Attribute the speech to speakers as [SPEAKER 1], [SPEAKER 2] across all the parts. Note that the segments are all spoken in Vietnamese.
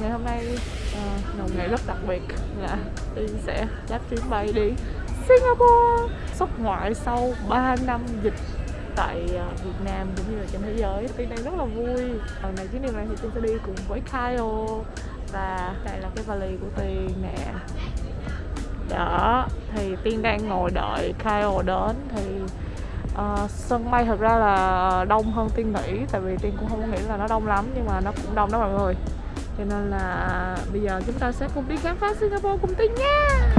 [SPEAKER 1] Ngày hôm nay uh, là một ngày rất đặc biệt. Dạ, là Tiên sẽ đáp chuyến bay đi Singapore. Xuất ngoại sau 3 năm dịch tại uh, Việt Nam cũng như là trên thế giới. Tiên đang rất là vui. Lần này chuyến đi này thì Tiên sẽ đi cùng với Kyle. Và đây là cái vali của Tiên nè. Đó, thì Tiên đang ngồi đợi Kyle đến thì uh, sân bay thật ra là ờ, đông hơn tiên nghĩ tại vì tiên cũng không nghĩ là nó đông lắm nhưng mà nó cũng đông đó mọi người. Cho nên là bây giờ chúng ta sẽ cùng đi khám phá Singapore cùng tiên nha!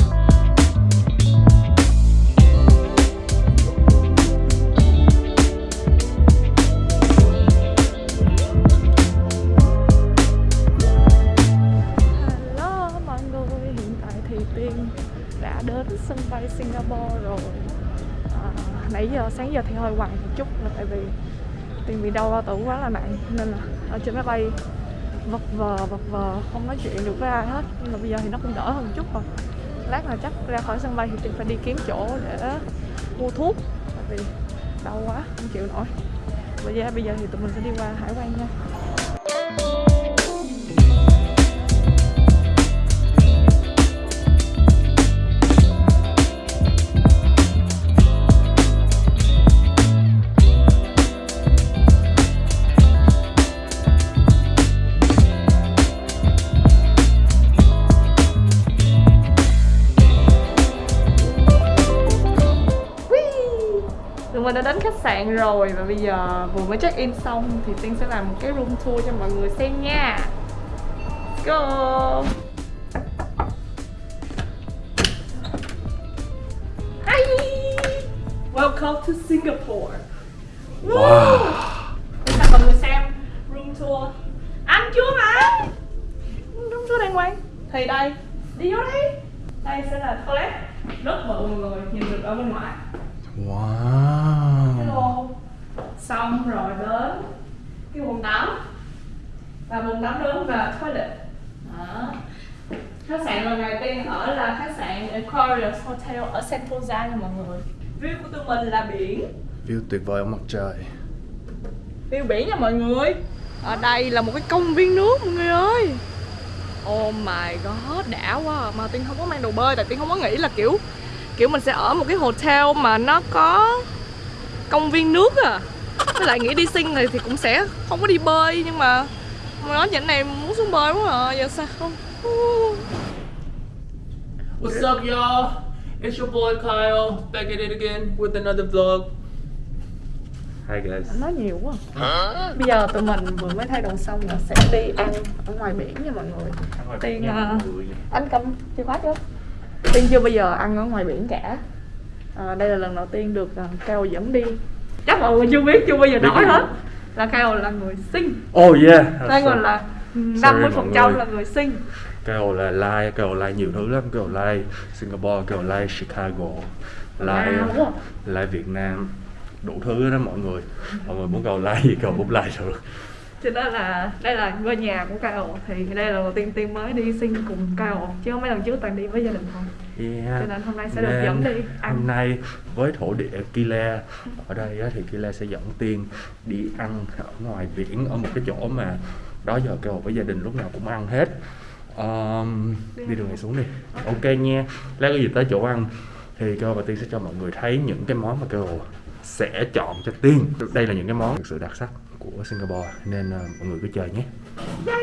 [SPEAKER 1] Hello mọi người, hiện tại thì Tiên đã đến sân bay Singapore rồi nãy giờ, sáng giờ thì hơi quằn một chút là tại vì tiền bị đau bao tử quá là nặng, nên là ở trên máy bay vật vờ vật vờ, không nói chuyện được với ai hết. Nhưng mà bây giờ thì nó cũng đỡ hơn một chút rồi. Lát là chắc ra khỏi sân bay thì tiền phải đi kiếm chỗ để mua thuốc, tại vì đau quá, không chịu nổi. Bây giờ bây giờ thì tụi mình sẽ đi qua hải quan nha. Sạn rồi và bây giờ vừa mới check in xong thì Tiên sẽ làm một cái room tour cho mọi người xem nha. Let's go. Hi. Welcome to Singapore.
[SPEAKER 2] Wow.
[SPEAKER 1] Để cho mọi người xem room tour. Anh chưa mà. Room tour đàng hoàng. Thì đây, đi vô đi. Đây sẽ là toilet rất bự mọi người, nhìn được ở bên ngoài.
[SPEAKER 2] Wow.
[SPEAKER 1] Hello. Xong rồi đến cái bồn tắm và bồn tắm lớn và toilet. Đó. Khách sạn lần này tiên ở là khách sạn Aquarius Hotel ở Sentosa nha mọi người. View của tụi mình là biển.
[SPEAKER 2] View tuyệt vời ở mặt trời.
[SPEAKER 1] View biển nha mọi người. Ở đây là một cái công viên nước mọi người ơi. Oh my god, đã quá à. Mà Tiên không có mang đồ bơi tại Tiên không có nghĩ là kiểu kiểu mình sẽ ở một cái hotel mà nó có công viên nước à. Với lại nghĩ đi sinh này thì cũng sẽ không có đi bơi nhưng mà mà nói chuyện này muốn xuống bơi quá à giờ sao? Không.
[SPEAKER 3] What's up, y'all? It's your boy Kyle back at it again with another vlog. Hi guys.
[SPEAKER 1] Nói nhiều quá. Bây giờ tụi mình vừa mới thay đồ xong là sẽ đi ăn ở ngoài biển nha mọi người. Tiên uh, anh cầm chìa khóa chưa? Tiên chưa bao giờ ăn ở ngoài biển cả à, đây là lần đầu tiên được uh, Cao dẫn đi. Chắc mọi người chưa biết chưa bao giờ nói hết. Là Cao là người sinh
[SPEAKER 2] Oh yeah.
[SPEAKER 1] đây còn là 50% phần trăm là người sinh
[SPEAKER 2] Kêu là like, kêu like nhiều thứ lắm, like Singapore, like Chicago,
[SPEAKER 1] không?
[SPEAKER 2] like Việt Nam, đủ thứ đó mọi người. Mọi người muốn cầu like gì cầu cũng like được.
[SPEAKER 1] cho nên là đây là ngôi nhà của Cao thì đây là lần đầu tiên tiên mới đi sinh cùng Cao chứ không mấy lần trước toàn đi với gia đình thôi
[SPEAKER 2] Yeah.
[SPEAKER 1] Cho nên hôm nay sẽ được
[SPEAKER 2] Nên
[SPEAKER 1] dẫn đi ăn.
[SPEAKER 2] Hôm nay với thổ địa Kile ở đây thì Kile sẽ dẫn Tiên đi ăn ở ngoài biển ở một cái chỗ mà đó giờ kêu với gia đình lúc nào cũng ăn hết. Um, đi đường này xuống đi. Ok nha. Lát có gì tới chỗ ăn thì kêu và Tiên sẽ cho mọi người thấy những cái món mà kêu sẽ chọn cho Tiên. Đây là những cái món thực sự đặc sắc của Singapore nên uh, mọi người cứ chờ nhé.
[SPEAKER 1] Ok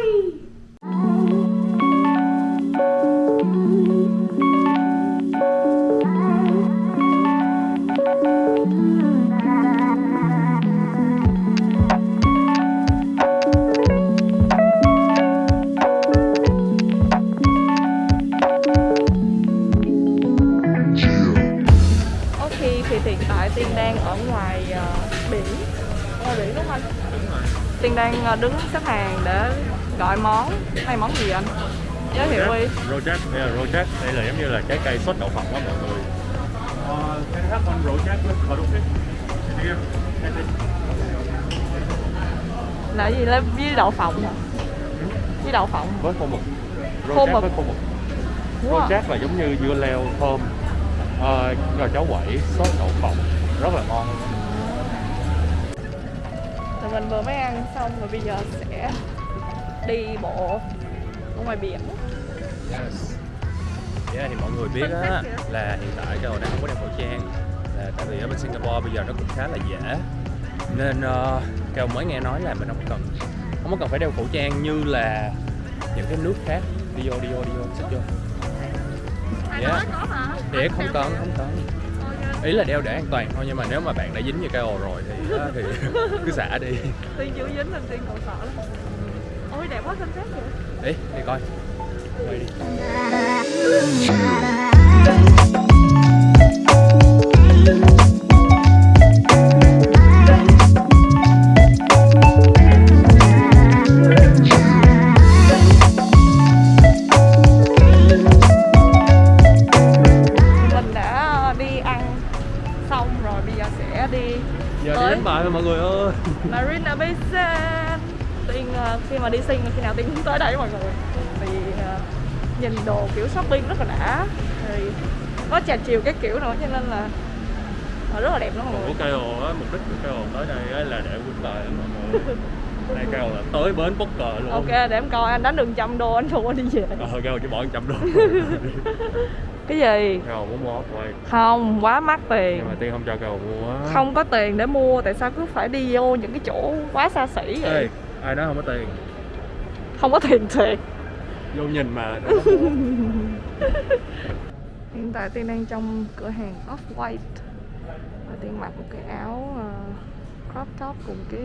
[SPEAKER 1] gọi món Này món gì anh? Giới thiệu đi
[SPEAKER 4] Rojak, đây là Rojak, đây là giống như là trái cây sốt đậu phộng đó mọi người. Uh, can I have one Rojak with cuttlefish? Here.
[SPEAKER 1] Là gì? Là với đậu phộng hả? Với đậu phộng
[SPEAKER 4] Với khô mực.
[SPEAKER 1] Khô
[SPEAKER 4] Rojak
[SPEAKER 1] mực.
[SPEAKER 4] với khô mực. Rojak là giống như dưa leo thơm, uh, gà cháo quẩy, sốt đậu phộng, rất là ngon.
[SPEAKER 1] tụi mình vừa mới ăn xong rồi bây giờ sẽ đi bộ ở ngoài biển.
[SPEAKER 4] Yes. Yeah, thì mọi người biết á là hiện tại Cao đang không có đeo khẩu trang là tại vì ở bên Singapore bây giờ nó cũng khá là dễ. Nên uh, Cao mới nghe nói là mình không cần không có cần phải đeo khẩu trang như là những cái nước khác. Đi vô đi vô đi vô xích vô. Yeah. thì không cần không cần ý là đeo để an toàn thôi nhưng mà nếu mà bạn đã dính như KO rồi thì thì cứ xả đi.
[SPEAKER 1] Tiên chưa dính nên tiên còn sợ lắm ôi đẹp quá sunset vậy.
[SPEAKER 4] Đi đi coi. Quay đi
[SPEAKER 1] chiều cái kiểu nữa cho nên là ờ, rất là đẹp luôn. Mọi
[SPEAKER 4] của
[SPEAKER 1] người
[SPEAKER 4] KO á mục đích của KO tới đây là để win bài mọi người. Này KO là tới bến poker luôn.
[SPEAKER 1] Ok để em coi anh đánh đường trăm đô anh thua đi về.
[SPEAKER 4] Ờ KO chỉ bỏ 100 đô.
[SPEAKER 1] Cái gì?
[SPEAKER 4] KO muốn mua quay
[SPEAKER 1] Không, quá mắc tiền.
[SPEAKER 4] Nhưng mà tiên không cho KO mua
[SPEAKER 1] Không có tiền để mua, tại sao cứ phải đi vô những cái chỗ quá xa xỉ vậy?
[SPEAKER 4] Ê, ai nói không có tiền.
[SPEAKER 1] Không có tiền thiệt.
[SPEAKER 4] Vô nhìn mà
[SPEAKER 1] Hiện tại Tiên đang trong cửa hàng Off-White. Và Tiên mặc một cái áo uh, crop top cùng cái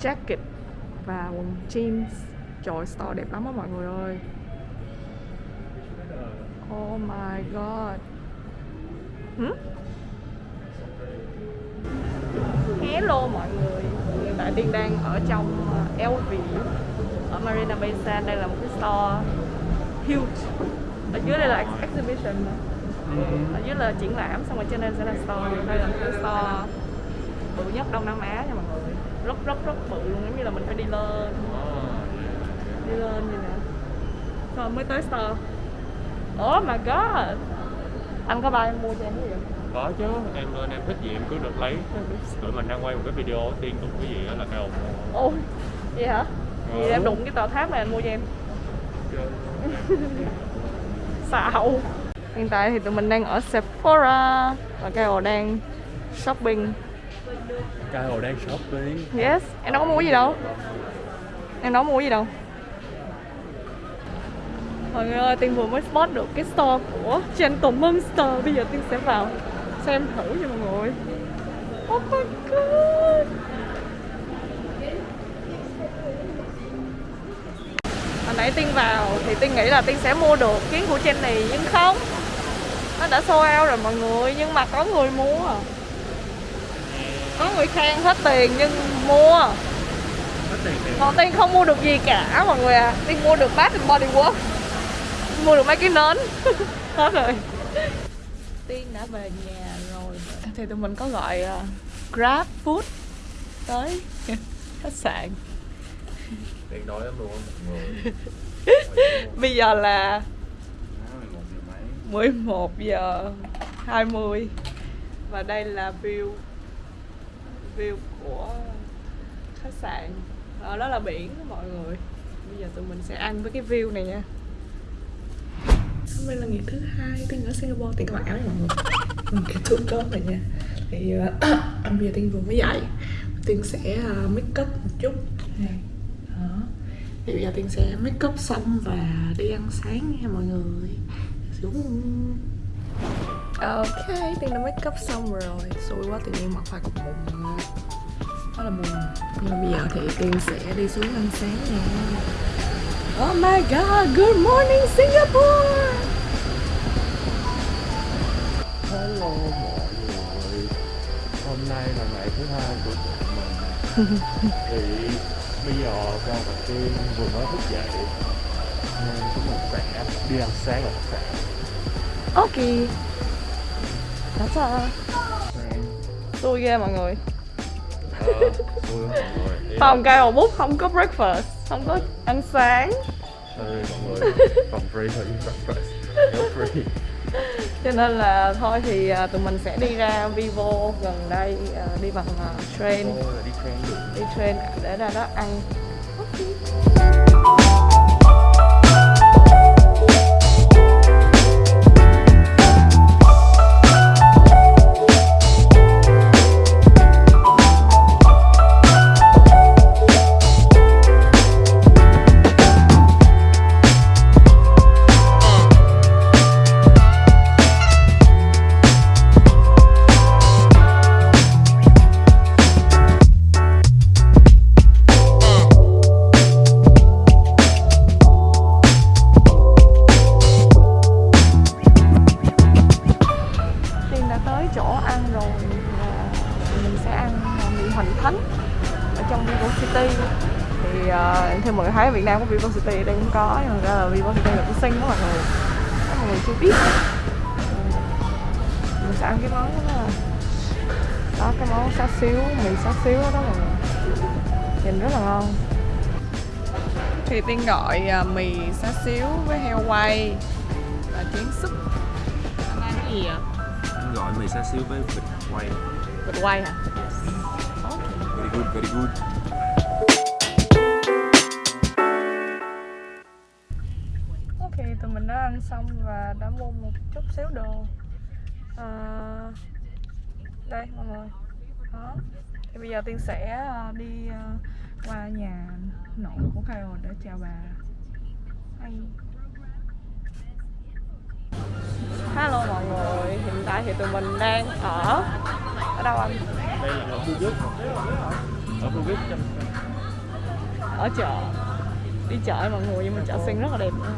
[SPEAKER 1] jacket và quần jeans. Trời store đẹp lắm á mọi người ơi. Oh my god. Hmm? Hello mọi người. Hiện tại Tiên đang ở trong ờ, LV Ở Marina Bay Sands. Đây là một cái store huge. Ở dưới đây là ex- exhibition nè. Ở dưới là triển lãm xong rồi trên đây sẽ là store. Đây là cái store bự nhất Đông Nam Á nha mọi người. Rất rất rất bự luôn giống như là mình phải đi lên. Đi lên vậy. Nè rồi mới tới store. Oh my god. Anh có bao em mua cho em cái gì không?
[SPEAKER 4] có chứ em lên em thích gì em cứ được lấy. Tụi mình đang quay một cái video tiên đụng cái gì đó là KO mua
[SPEAKER 1] Ôi, vậy hả? Vậy
[SPEAKER 4] Ừ.
[SPEAKER 1] em đụng cái tòa tháp này anh mua cho em Xạo. Hiện tại thì tụi mình đang ở Sephora Và Kyle đang shopping.
[SPEAKER 4] KO đang shopping.
[SPEAKER 1] Yes, em đâu có mua gì đâu. Em đâu có mua gì đâu. Mọi người ơi, Tiên vừa mới spot được cái store của Gentleman Store Bây giờ Tiên sẽ vào xem thử cho mọi người. Oh my god Hồi nãy Tiên vào thì Tiên nghĩ là Tiên sẽ mua được kiến của Jenny Nhưng không. Nó đã sold out rồi mọi người Nhưng mà có người mua. Có người khen hết tiền nhưng mua. Còn Tiên không mua được gì cả mọi người à. Tiên mua được Bath Body Works Mua được mấy cái nến. Hết rồi. Tiên đã về nhà rồi. Thì tụi mình có gọi uh, Grab Food Tới khách sạn
[SPEAKER 4] tiền đói lắm luôn mọi người.
[SPEAKER 1] Bây giờ là
[SPEAKER 4] một giờ mấy
[SPEAKER 1] 11 giờ 20 Và đây là view View của khách sạn. Ở đó là biển đó mọi người. Bây giờ tụi mình sẽ ăn với cái view này nha. Hôm nay là ngày thứ hai Tiên ở Singapore Tiên có mặc áo này mọi người. Mình cái thước tốt này nha. Thì uh, bây giờ Tiên vừa mới dậy. Tiên sẽ uh, make up một chút. Này. Thì bây giờ Tiên sẽ make up xong và đi ăn sáng nha mọi người. Xuống Ok, Tiên đã make up xong rồi. Xui quá tự nhiên mặc phải cục bụng. Đó là buồn. Nhưng mà bây giờ thì Tiên sẽ đi xuống ăn sáng nè Oh my god, good morning Singapore!
[SPEAKER 4] Hello mọi người. Hôm nay là ngày thứ hai của tụi mình. Thì bây giờ cao và tiên vừa mới thức dậy nên chúng mình sẽ đi ăn sáng khách sạn
[SPEAKER 1] Ok. That's all. Xui ghê mọi người.
[SPEAKER 4] Ờ là-
[SPEAKER 1] Phòng cây bút không có breakfast Không có ăn sáng.
[SPEAKER 4] Ê, mọi người phòng free thôi breakfast no free.
[SPEAKER 1] Cho nên là thôi thì à, tụi mình sẽ đi ra Vivo gần đây à, Đi bằng à, train.
[SPEAKER 4] Là đi train được
[SPEAKER 1] Đi train để ra đó ăn. Sẽ ăn mì hoành thánh ở trong Vivo City. Thì ờ, uh, theo mọi người thấy ở Việt Nam có Vivo City ở đây cũng có nhưng mà ra là Vivo City là của Sinh đó mọi người. Các mọi người chưa biết. Mình sẽ ăn cái món đó là đó cái món xá xíu mì xá xíu đó mọi người. Nhìn rất là ngon. Thì tiên gọi ờ, mì xá xíu với heo quay và chén súp. Anh ăn cái gì ạ
[SPEAKER 4] Anh gọi mì xá xíu với vịt quay
[SPEAKER 1] vịt quay hả
[SPEAKER 4] Very good, very good.
[SPEAKER 1] Ok, tụi mình đã ăn xong và đã mua một chút xíu đồ. À, Đây mọi người. Đó. Thì bây giờ Tiên sẽ ờ, đi ờ, qua nhà nội của Kyle để chào bà. Hay. Hello mọi người, hiện tại thì tụi mình đang ở Ở đâu anh?
[SPEAKER 4] Đây là ở Phú Quốc Ở Phú Quốc trong
[SPEAKER 1] Ở chợ. Đi chợ mọi người, nhưng mà chợ xinh rất là đẹp. Nữa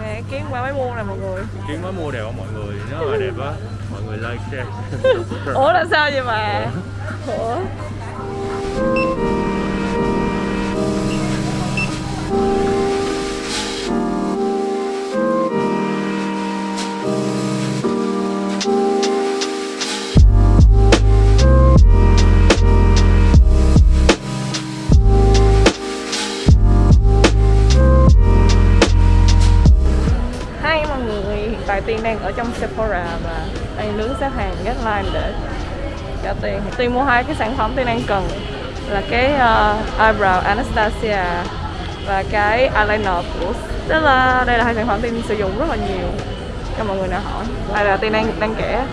[SPEAKER 1] Nè, kiến qua máy mua này mọi người.
[SPEAKER 4] Kiến mới mua đều á mọi người Nếu mà đẹp á. Mọi người like, share.
[SPEAKER 1] Ủa là sao vậy bà? Ủa? Người, hiện tại Tiên đang ở trong Sephora và đang đứng xếp hàng get line để trả tiền. Tiên mua hai cái sản phẩm Tiên đang cần là cái uh, eyebrow Anastasia và cái eyeliner của Stella. Đây là hai sản phẩm Tiên sử dụng rất là nhiều cho mọi người nào hỏi. Đây là Tiên đang đang kể.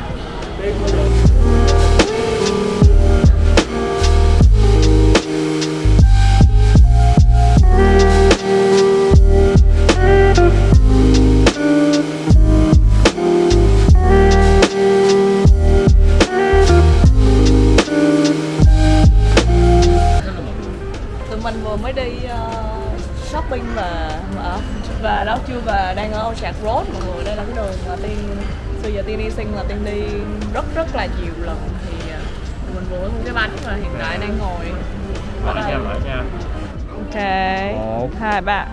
[SPEAKER 1] Orchard Road mọi người đây là cái đường mà tiên bây giờ tiên đi sinh là tiên đi rất rất là nhiều lần. Thì tụi mình vừa mua cái bánh và hiện tại đang ngồi. Ở đây ok. Hai ba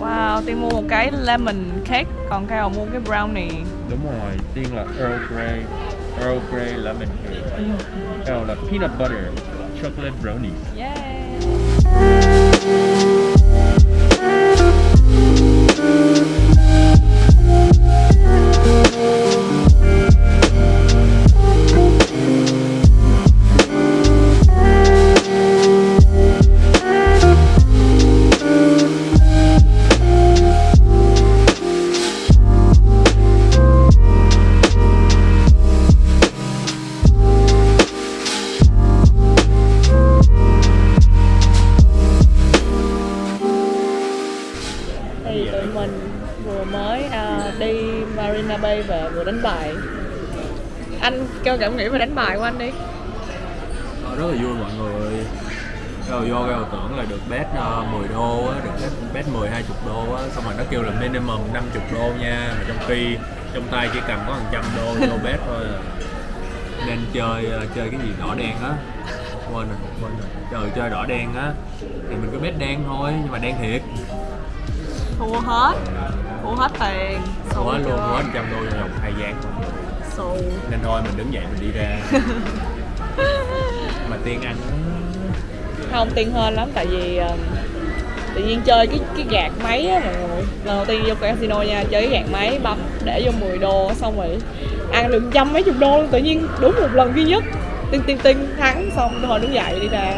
[SPEAKER 1] wow tiên mua một cái lemon cake còn cái mua cái brownie.
[SPEAKER 4] Đúng rồi, tiên là Earl Grey Earl Grey Lemon Cake. Earl là Peanut Butter Chocolate Brownie.
[SPEAKER 1] Yeah mình vừa mới à, đi Marina Bay và vừa đánh bài anh kêu cảm nghĩ về đánh bài của anh đi
[SPEAKER 4] Ờ, rất là vui mọi người Rồi vô cái tưởng là được bet uh, 10 đô á, được bet, bet 10 20 đô á, xong rồi nó kêu là minimum 50 đô nha, mà trong khi trong tay chỉ cầm có 100 đô vô bet thôi à. Nên chơi ờ, chơi cái gì đỏ đen á. Quên rồi, quên rồi. Trời chơi đỏ đen á thì mình cứ bet đen thôi, nhưng mà đen thiệt.
[SPEAKER 1] Thua hết. Thua hết tiền. Xù
[SPEAKER 4] Quá luôn,
[SPEAKER 1] chưa?
[SPEAKER 4] quá 100 đô trong vòng hai giây.
[SPEAKER 1] xù.
[SPEAKER 4] Nên thôi mình đứng dậy mình đi ra. mà tiên ăn.
[SPEAKER 1] Không tiền hơn lắm tại vì um, tự nhiên chơi cái cái gạt máy á mọi người. Lần đầu tiên vô casino nha chơi cái gạt máy bấm để vô 10 đô xong rồi ăn được trăm mấy chục đô luôn tự nhiên đúng một lần duy nhất. Tinh tinh tinh thắng xong tôi hồi đứng dậy đi ra.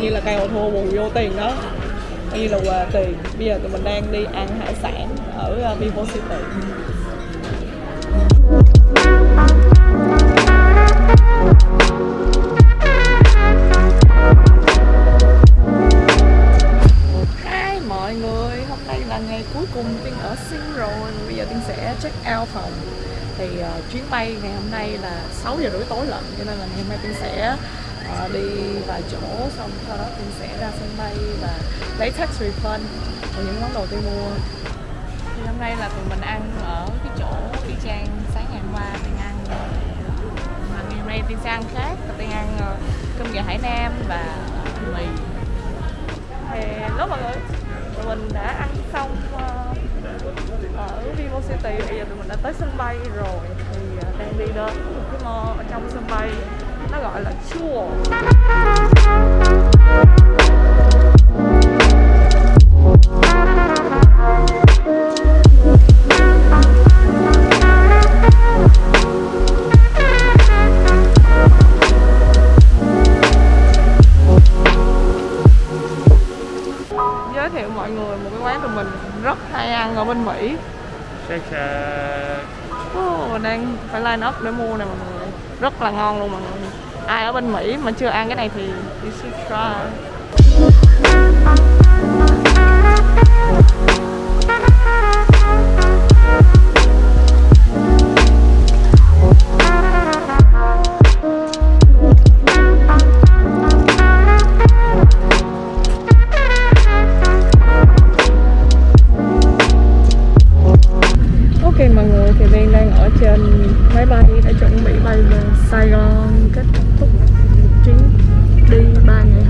[SPEAKER 1] Như là cây hồ thua bù vô tiền đó coi là quà tiền bây giờ tụi mình đang đi ăn hải sản ở uh, Vivo City. Hi mọi người, hôm nay là ngày cuối cùng Tiên ở Sing rồi. Bây giờ Tiên sẽ check out phòng. Thì uh, chuyến bay ngày hôm nay là 6 giờ rưỡi tối lận Cho nên là ngày hôm nay Tiên sẽ uh, đi vài chỗ Xong sau đó Tiên sẽ ra sân bay và lấy tax refund Của những món đồ tôi mua. Thì hôm nay là tụi mình ăn ở cái chỗ y chang sáng ngày hôm qua Tiên ăn Mà ngày hôm nay Tiên sẽ ăn khác Tiên ăn ờ, cơm gà Hải Nam và mì. Hello mọi người Tụi mình đã ăn xong ờ, ở Vivo City Bây giờ tụi mình đã tới sân bay rồi. Thì ờ, đang đi đến một cái mall ở trong sân bay, Nó gọi là Chua Giới thiệu mọi người một cái quán tụi mình rất hay ăn ở bên Mỹ.
[SPEAKER 2] Shake
[SPEAKER 1] mình đang phải line up để mua nè mọi người. Rất là ngon luôn mọi người. Ai ở bên Mỹ mà chưa ăn cái này thì you should try Ok mọi người thì Lan đang ở trên máy bay đã chuẩn bị bay về Sài Gòn, kết thúc chuyến đi 3 ngày.